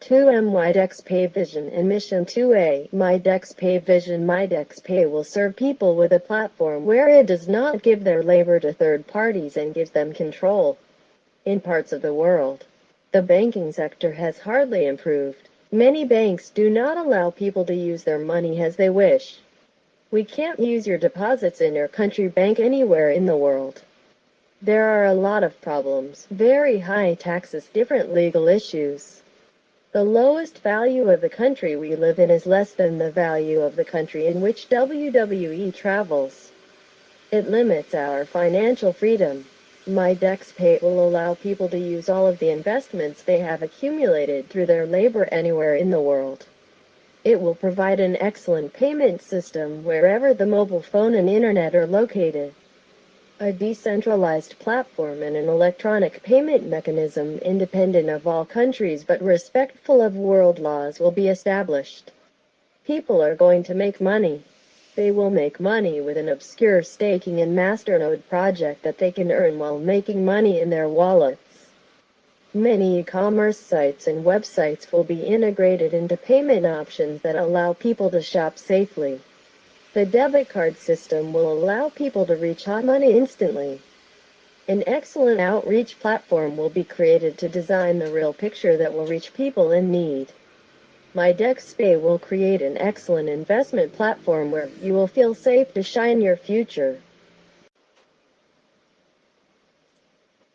2M MyDexPay Vision and Mission 2A MyDexPay Vision MyDexPay will serve people with a platform where it does not give their labor to third parties and gives them control. In parts of the world, the banking sector has hardly improved. Many banks do not allow people to use their money as they wish. We can't use your deposits in your country bank anywhere in the world. There are a lot of problems, very high taxes, different legal issues. The lowest value of the country we live in is less than the value of the country in which WWE travels. It limits our financial freedom. My MyDexPay will allow people to use all of the investments they have accumulated through their labor anywhere in the world. It will provide an excellent payment system wherever the mobile phone and internet are located. A decentralized platform and an electronic payment mechanism independent of all countries but respectful of world laws will be established. People are going to make money. They will make money with an obscure staking and masternode project that they can earn while making money in their wallets. Many e-commerce sites and websites will be integrated into payment options that allow people to shop safely. The debit card system will allow people to reach hot money instantly. An excellent outreach platform will be created to design the real picture that will reach people in need. MyDexPay will create an excellent investment platform where you will feel safe to shine your future.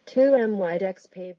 2M MyDexPay